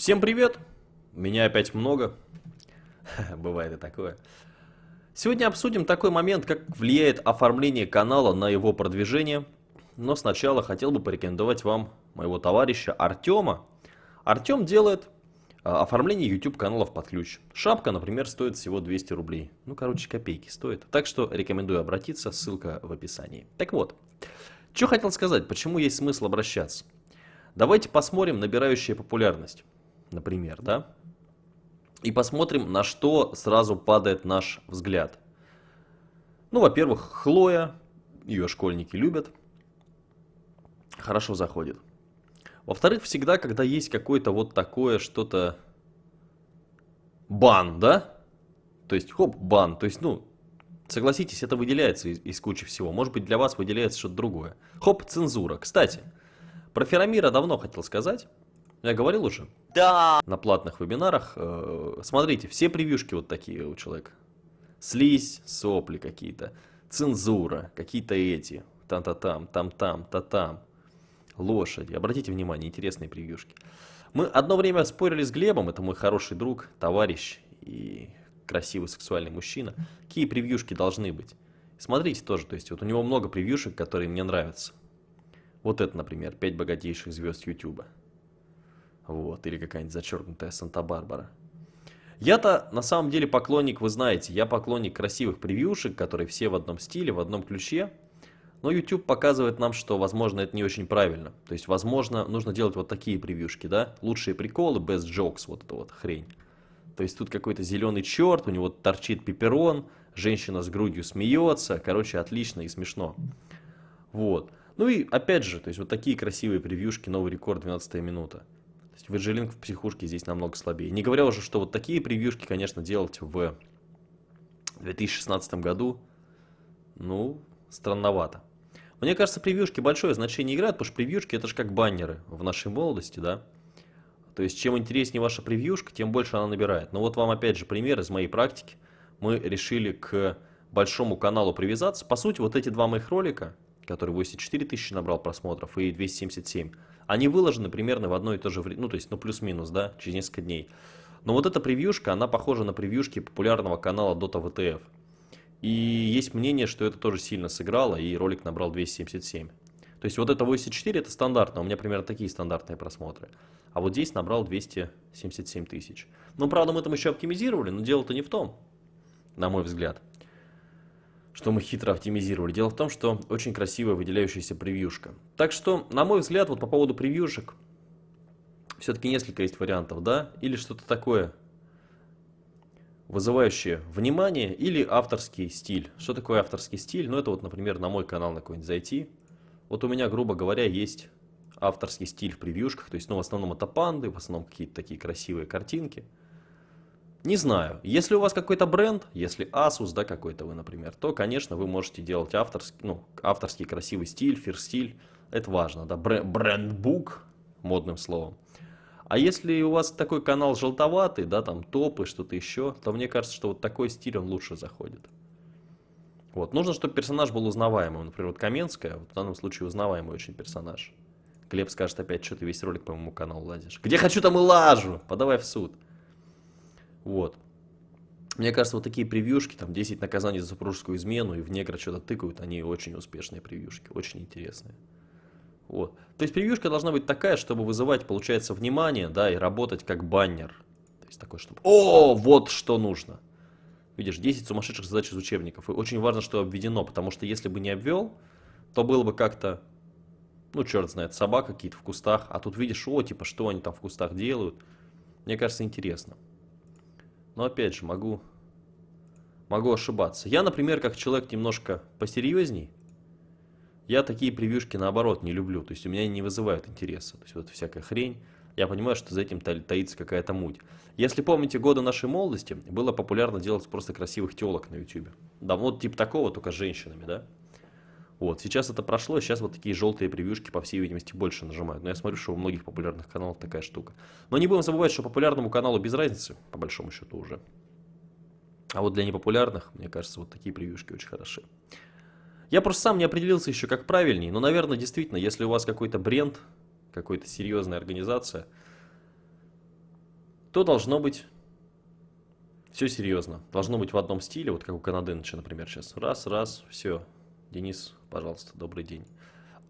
Всем привет! Меня опять много. Бывает и такое. Сегодня обсудим такой момент, как влияет оформление канала на его продвижение. Но сначала хотел бы порекомендовать вам моего товарища Артема. Артем делает а, оформление YouTube каналов под ключ. Шапка, например, стоит всего 200 рублей. Ну, короче, копейки стоит. Так что рекомендую обратиться, ссылка в описании. Так вот, что хотел сказать, почему есть смысл обращаться. Давайте посмотрим набирающая популярность, например, да? И посмотрим, на что сразу падает наш взгляд. Ну, во-первых, Хлоя, ее школьники любят, хорошо заходит. Во-вторых, всегда, когда есть какое-то вот такое что-то... Бан, да? То есть, хоп, бан. То есть, ну, согласитесь, это выделяется из, из кучи всего. Может быть, для вас выделяется что-то другое. Хоп, цензура. Кстати, про Феромира давно хотел сказать. Я говорил уже? Да. На платных вебинарах. Э, смотрите, все превьюшки вот такие у человека. Слизь, сопли какие-то, цензура, какие-то эти, там-та-там, там-там, та-там, лошади. Обратите внимание, интересные превьюшки. Мы одно время спорили с Глебом, это мой хороший друг, товарищ и красивый сексуальный мужчина. Какие превьюшки должны быть? Смотрите тоже, то есть вот у него много превьюшек, которые мне нравятся. Вот это, например, 5 богатейших звезд Ютуба. Вот, или какая-нибудь зачеркнутая Санта-Барбара. Я-то на самом деле поклонник, вы знаете, я поклонник красивых превьюшек, которые все в одном стиле, в одном ключе. Но YouTube показывает нам, что, возможно, это не очень правильно. То есть, возможно, нужно делать вот такие превьюшки, да? Лучшие приколы, best jokes, вот эта вот хрень. То есть, тут какой-то зеленый черт, у него торчит пеперон, женщина с грудью смеется. Короче, отлично и смешно. Вот. Ну и опять же, то есть вот такие красивые превьюшки, новый рекорд, 12 минута. Virgilink в психушке здесь намного слабее. Не говоря уже, что вот такие превьюшки, конечно, делать в 2016 году, ну, странновато. Мне кажется, превьюшки большое значение играют, потому что превьюшки это же как баннеры в нашей молодости, да. То есть, чем интереснее ваша превьюшка, тем больше она набирает. Но вот вам опять же пример из моей практики. Мы решили к большому каналу привязаться. По сути, вот эти два моих ролика, который 84 тысячи набрал просмотров и 277, они выложены примерно в одно и то же время, ну то есть ну плюс-минус, да, через несколько дней. Но вот эта превьюшка, она похожа на превьюшки популярного канала Dota VTF. И есть мнение, что это тоже сильно сыграло, и ролик набрал 277. То есть вот это 84 это стандартно, у меня примерно такие стандартные просмотры. А вот здесь набрал 277 тысяч. Ну, правда, мы там еще оптимизировали, но дело-то не в том, на мой взгляд, что мы хитро оптимизировали. Дело в том, что очень красивая выделяющаяся превьюшка. Так что, на мой взгляд, вот по поводу превьюшек, все-таки несколько есть вариантов, да? Или что-то такое вызывающее внимание или авторский стиль. Что такое авторский стиль? Ну, это вот, например, на мой канал на какой-нибудь зайти. Вот у меня, грубо говоря, есть авторский стиль в превьюшках. То есть, ну, в основном это панды, в основном какие-то такие красивые картинки. Не знаю. Если у вас какой-то бренд, если Asus, да, какой-то вы, например, то, конечно, вы можете делать авторский, ну, авторский красивый стиль, фир-стиль. Это важно, да, брендбук, модным словом. А если у вас такой канал желтоватый, да, там топы, что-то еще, то мне кажется, что вот такой стиль, он лучше заходит. Вот, нужно, чтобы персонаж был узнаваемым. Например, вот Каменская, в данном случае узнаваемый очень персонаж. Глеб скажет опять, что ты весь ролик по моему каналу лазишь. Где хочу, там и лажу, подавай в суд. Вот. Мне кажется, вот такие превьюшки, там 10 наказаний за супружескую измену и в негра что-то тыкают, они очень успешные превьюшки, очень интересные. Вот. То есть превьюшка должна быть такая, чтобы вызывать, получается, внимание, да, и работать как баннер. То есть такой, чтобы, о, вот что нужно. Видишь, 10 сумасшедших задач из учебников. И очень важно, что обведено, потому что если бы не обвел, то было бы как-то, ну, черт знает, собака какие-то в кустах, а тут видишь, о, типа, что они там в кустах делают. Мне кажется, интересно. Но опять же, могу, могу ошибаться. Я, например, как человек немножко посерьезней, я такие превьюшки наоборот не люблю, то есть у меня не вызывают интереса. То есть вот всякая хрень, я понимаю, что за этим таится какая-то муть. Если помните годы нашей молодости, было популярно делать просто красивых телок на YouTube. Вот типа такого, только с женщинами, да? Вот, сейчас это прошло, сейчас вот такие желтые превьюшки, по всей видимости, больше нажимают. Но я смотрю, что у многих популярных каналов такая штука. Но не будем забывать, что популярному каналу без разницы, по большому счету уже. А вот для непопулярных, мне кажется, вот такие превьюшки очень хороши. Я просто сам не определился еще как правильней, но, наверное, действительно, если у вас какой-то бренд, какая-то серьезная организация, то должно быть все серьезно. Должно быть в одном стиле, вот как у Канаденыча, например, сейчас. Раз, раз, все. Денис, пожалуйста, добрый день.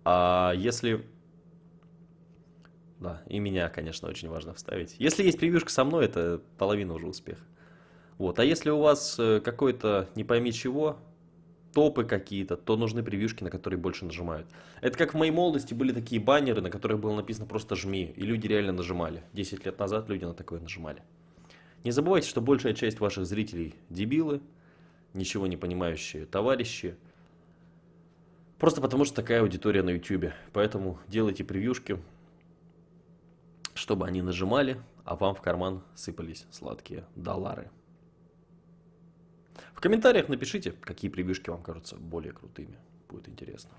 А если... Да, и меня, конечно, очень важно вставить. Если есть превьюшка со мной, это половина уже успеха. Вот, а если у вас э, какой-то не пойми чего, топы какие-то, то нужны превьюшки, на которые больше нажимают. Это как в моей молодости были такие баннеры, на которых было написано просто «жми», и люди реально нажимали. 10 лет назад люди на такое нажимали. Не забывайте, что большая часть ваших зрителей дебилы, ничего не понимающие товарищи. Просто потому, что такая аудитория на YouTube. Поэтому делайте превьюшки, чтобы они нажимали, а вам в карман сыпались сладкие доллары. В комментариях напишите, какие превьюшки вам кажутся более крутыми. Будет интересно.